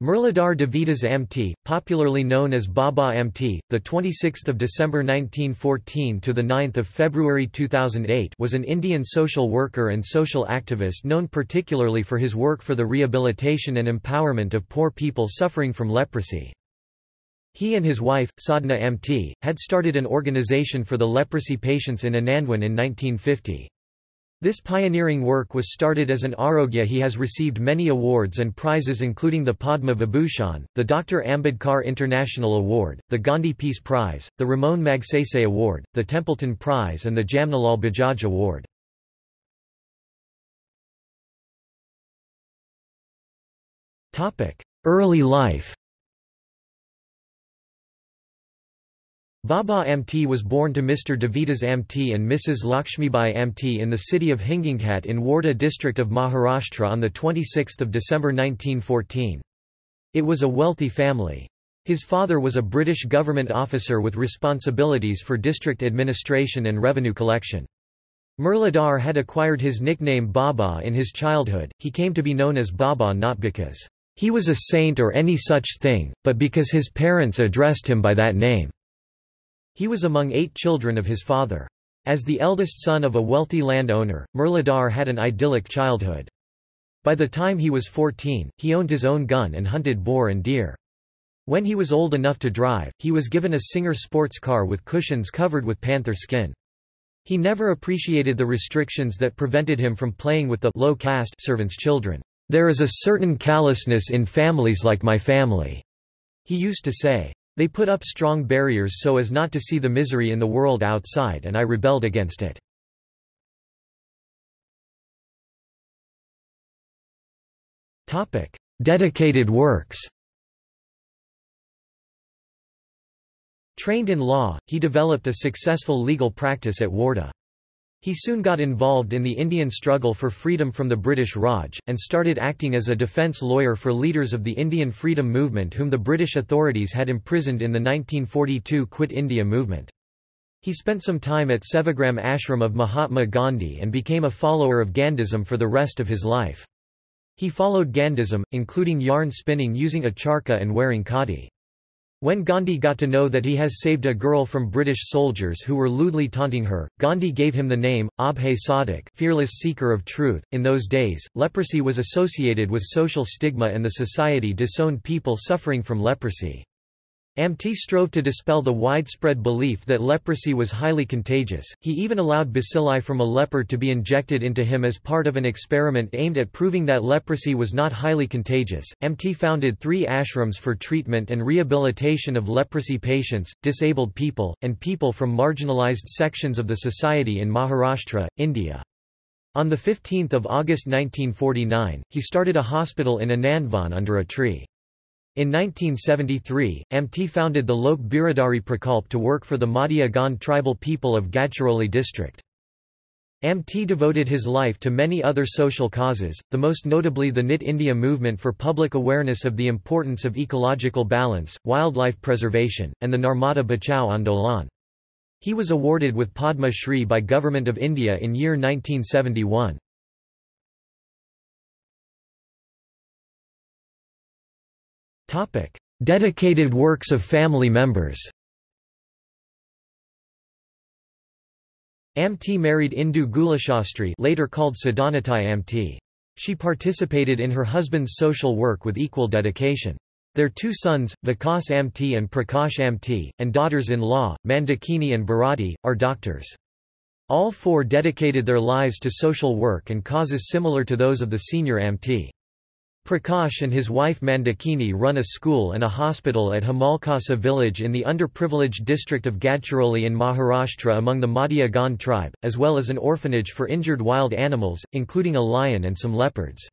Murlidhar Devidas Amte, popularly known as Baba Amte, the 26th of December 1914 to the 9th of February 2008, was an Indian social worker and social activist known particularly for his work for the rehabilitation and empowerment of poor people suffering from leprosy. He and his wife, Sadhana Amte, had started an organization for the leprosy patients in Anandwan in 1950. This pioneering work was started as an Arogya he has received many awards and prizes including the Padma Vibhushan, the Dr. Ambedkar International Award, the Gandhi Peace Prize, the Ramon Magsaysay Award, the Templeton Prize and the Jamnalal Bajaj Award. Early life Baba Amte was born to Mr. Devidas Amte and Mrs. Lakshmibai Amte in the city of Hinginghat in Wardha district of Maharashtra on 26 December 1914. It was a wealthy family. His father was a British government officer with responsibilities for district administration and revenue collection. Murlidhar had acquired his nickname Baba in his childhood, he came to be known as Baba not because he was a saint or any such thing, but because his parents addressed him by that name. He was among eight children of his father. As the eldest son of a wealthy landowner, Murlidhar had an idyllic childhood. By the time he was 14, he owned his own gun and hunted boar and deer. When he was old enough to drive, he was given a Singer sports car with cushions covered with panther skin. He never appreciated the restrictions that prevented him from playing with the low caste servants' children. There is a certain callousness in families like my family, he used to say. They put up strong barriers so as not to see the misery in the world outside and I rebelled against it. Dedicated works Trained in law, he developed a successful legal practice at Wardha. He soon got involved in the Indian struggle for freedom from the British Raj, and started acting as a defence lawyer for leaders of the Indian freedom movement whom the British authorities had imprisoned in the 1942 Quit India movement. He spent some time at Sevagram ashram of Mahatma Gandhi and became a follower of Gandhism for the rest of his life. He followed Gandhism, including yarn spinning using a charkha and wearing khadi. When Gandhi got to know that he has saved a girl from British soldiers who were lewdly taunting her, Gandhi gave him the name, Abhay Sadhak fearless seeker of truth. In those days, leprosy was associated with social stigma and the society disowned people suffering from leprosy. Amte strove to dispel the widespread belief that leprosy was highly contagious, he even allowed bacilli from a leper to be injected into him as part of an experiment aimed at proving that leprosy was not highly contagious. Amte founded three ashrams for treatment and rehabilitation of leprosy patients, disabled people, and people from marginalized sections of the society in Maharashtra, India. On 15 August 1949, he started a hospital in Anandwan under a tree. In 1973, Amte founded the Lok Biradari Prakalp to work for the Madia Gond tribal people of Gadchiroli district. Amte devoted his life to many other social causes, the most notably the Knit India movement for public awareness of the importance of ecological balance, wildlife preservation, and the Narmada Bachao Andolan. He was awarded with Padma Shri by Government of India in year 1971. Dedicated works of family members Amte married Indu Gulashastri later called Sadhanatai Amte. She participated in her husband's social work with equal dedication. Their two sons, Vikas Amte and Prakash Amte, and daughters-in-law, Mandakini and Bharati, are doctors. All four dedicated their lives to social work and causes similar to those of the senior Amte. Prakash and his wife Mandakini run a school and a hospital at Hemalkasa village in the underprivileged district of Gadchiroli in Maharashtra among the Madia Gond tribe, as well as an orphanage for injured wild animals, including a lion and some leopards.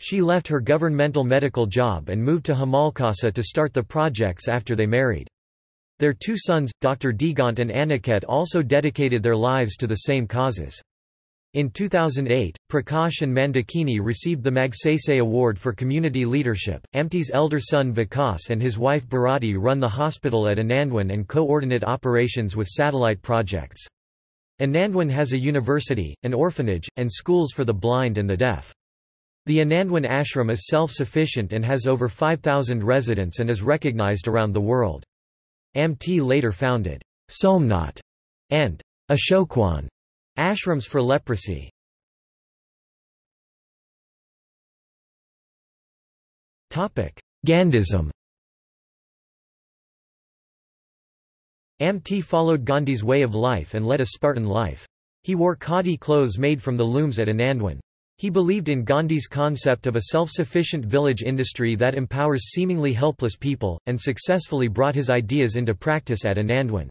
She left her governmental medical job and moved to Hemalkasa to start the projects after they married. Their two sons, Dr. Digant and Aniket also dedicated their lives to the same causes. In 2008, Prakash and Mandakini received the Magsaysay Award for Community Leadership. Amte's elder son Vikas and his wife Bharati run the hospital at Anandwan and coordinate operations with satellite projects. Anandwan has a university, an orphanage, and schools for the blind and the deaf. The Anandwan ashram is self-sufficient and has over 5,000 residents and is recognized around the world. Amte later founded Somnath and Ashokwan ashrams for leprosy. Gandhism Amte followed Gandhi's way of life and led a Spartan life. He wore khadi clothes made from the looms at Anandwan. He believed in Gandhi's concept of a self-sufficient village industry that empowers seemingly helpless people, and successfully brought his ideas into practice at Anandwan.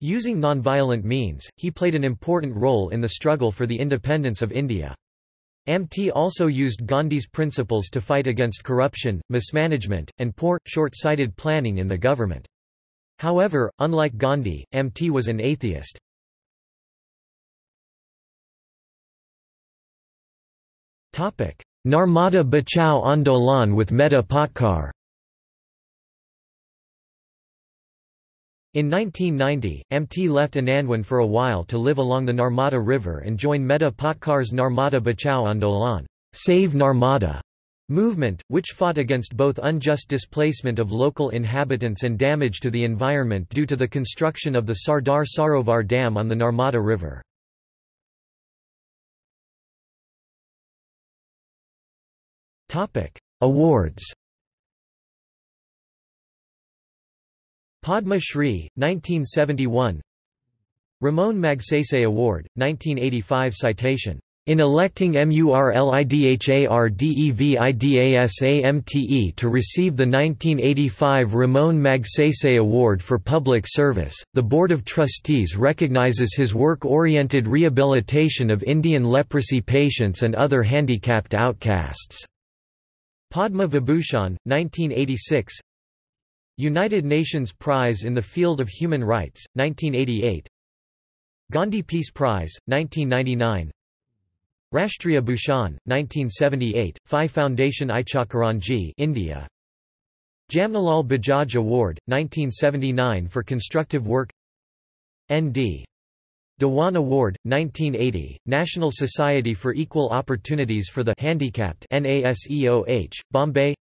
Using nonviolent means, he played an important role in the struggle for the independence of India. Amte also used Gandhi's principles to fight against corruption, mismanagement, and poor, short-sighted planning in the government. However, unlike Gandhi, Amte was an atheist. Narmada Bachao Andolan with Medha Patkar In 1990, Amte left Anandwan for a while to live along the Narmada River and join Medha Patkar's Narmada Bachao Andolan Save Narmada movement, which fought against both unjust displacement of local inhabitants and damage to the environment due to the construction of the Sardar Sarovar Dam on the Narmada River. Awards Padma Shri, 1971 Ramon Magsaysay Award, 1985 citation. In electing MURLIDHARDEVIDASAMTE to receive the 1985 Ramon Magsaysay Award for Public Service, the Board of Trustees recognizes his work-oriented rehabilitation of Indian leprosy patients and other handicapped outcasts. Padma Vibhushan, 1986 United Nations Prize in the Field of Human Rights, 1988 Gandhi Peace Prize, 1999 Rashtriya Bhushan, 1978, Phi Foundation Ichalkaranji India. Jamnalal Bajaj Award, 1979 for constructive work N.D. Dewan Award, 1980, National Society for Equal Opportunities for the Handicapped NASEOH, Bombay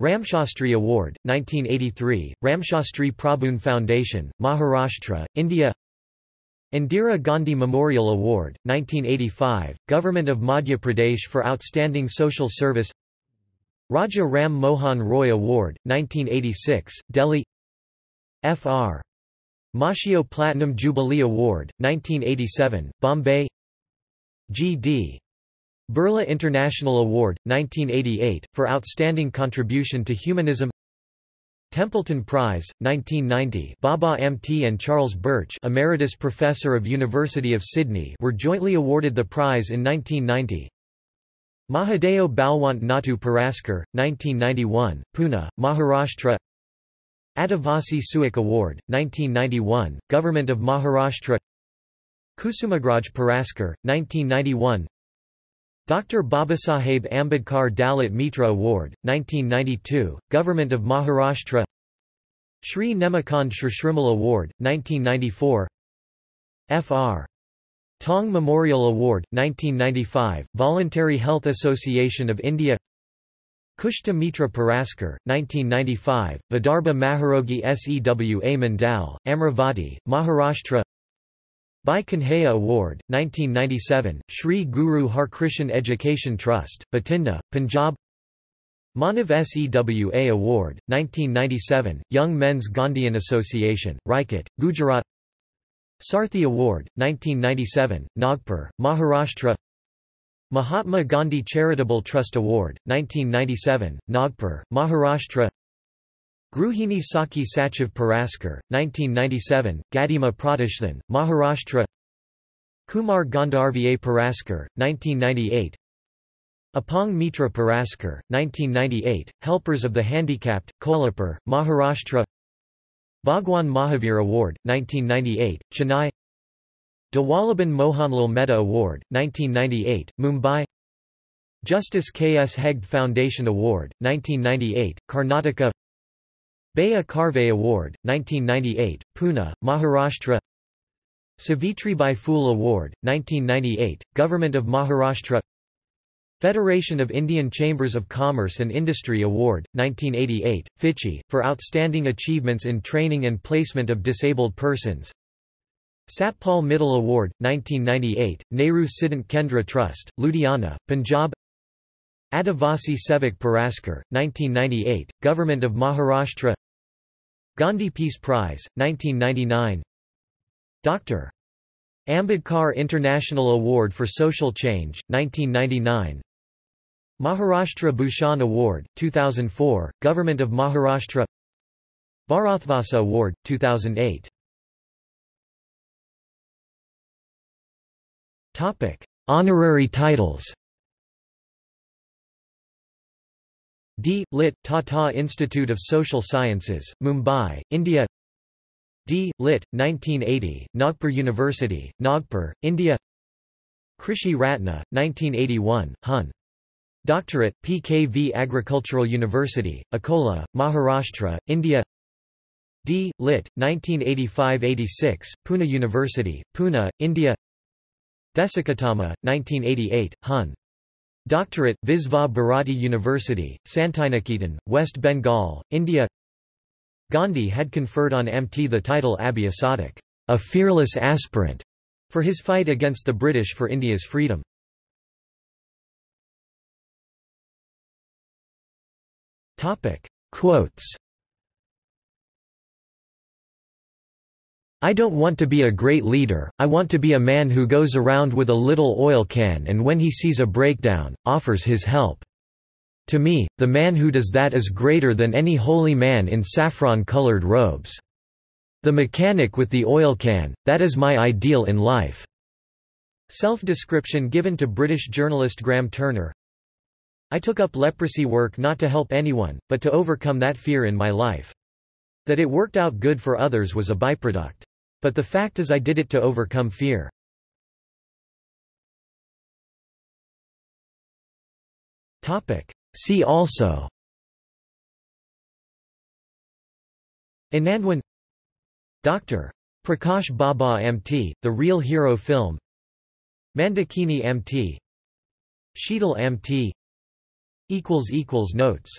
Ramshastri Award, 1983, Ramshastri Prabhoon Foundation, Maharashtra, India Indira Gandhi Memorial Award, 1985, Government of Madhya Pradesh for Outstanding Social Service Raja Ram Mohan Roy Award, 1986, Delhi Fr. Mashio Platinum Jubilee Award, 1987, Bombay G.D. Birla International Award, 1988, for outstanding contribution to humanism. Templeton Prize, 1990 Baba Amte and Charles Birch Emeritus Professor of University of Sydney were jointly awarded the prize in 1990 Mahadeo Balwant Natu Puraskar, 1991, Pune, Maharashtra. Adivasi Suik Award, 1991, Government of Maharashtra. Kusumagraj Puraskar, 1991 Dr. Babasaheb Ambedkar Dalit Mitra Award, 1992, Government of Maharashtra Shri Nemakand Shrimal Award, 1994 Fr. Tong Memorial Award, 1995, Voluntary Health Association of India Kushta Mitra Puraskar, 1995, Vidarbha Maharogi Sewa Mandal, Amravati, Maharashtra Bhai Kanhaiya Award, 1997, Sri Guru Harkrishan Education Trust, Batinda, Punjab. Manav Sewa Award, 1997, Young Men's Gandhian Association, Rajkot, Gujarat. Sarthi Award, 1997, Nagpur, Maharashtra. Mahatma Gandhi Charitable Trust Award, 1997, Nagpur, Maharashtra Gruhini Sakhi Sachiv Puraskar, 1997, Gadima Pratishthan, Maharashtra Kumar Gandharva Puraskar, 1998 Apang Mitra Puraskar, 1998, Helpers of the Handicapped, Kolhapur, Maharashtra Bhagwan Mahavir Award, 1998, Chennai Dawalaban Mohanlal Mehta Award, 1998, Mumbai Justice K. S. Hegde Foundation Award, 1998, Karnataka Baya Karve Award, 1998, Pune, Maharashtra. Savitribai Phule Award, 1998, Government of Maharashtra. Federation of Indian Chambers of Commerce and Industry Award, 1988, FICCI, for outstanding achievements in training and placement of disabled persons. Satpal Mittal Award, 1998, Nehru Siddhant Kendra Trust, Ludhiana, Punjab. Adivasi Sevak Puraskar, 1998, Government of Maharashtra Gandhi Peace Prize, 1999 Dr. Ambedkar International Award for Social Change, 1999 Maharashtra Bhushan Award, 2004, Government of Maharashtra. Bharatvasa Award, 2008 Honorary titles D. Lit. Tata Institute of Social Sciences, Mumbai, India D. Lit. 1980, Nagpur University, Nagpur, India Krishi Ratna, 1981, Hun. Doctorate, PKV Agricultural University, Akola, Maharashtra, India D. Lit. 1985–86, Pune University, Pune, India Deshikottama, 1988, Hun. Doctorate, Visva Bharati University, Santiniketan, West Bengal, India Gandhi had conferred on Amte the title Abhya a fearless aspirant, for his fight against the British for India's freedom. Quotes I don't want to be a great leader, I want to be a man who goes around with a little oil can and when he sees a breakdown, offers his help. To me, the man who does that is greater than any holy man in saffron-colored robes. The mechanic with the oil can, that is my ideal in life." Self-description given to British journalist Graham Turner I took up leprosy work not to help anyone, but to overcome that fear in my life. That it worked out good for others was a byproduct. But the fact is I did it to overcome fear. See also. Anandwan Dr. Prakash Baba Amte, The Real Hero Film. Mandakini Amte Sheetal Amte Notes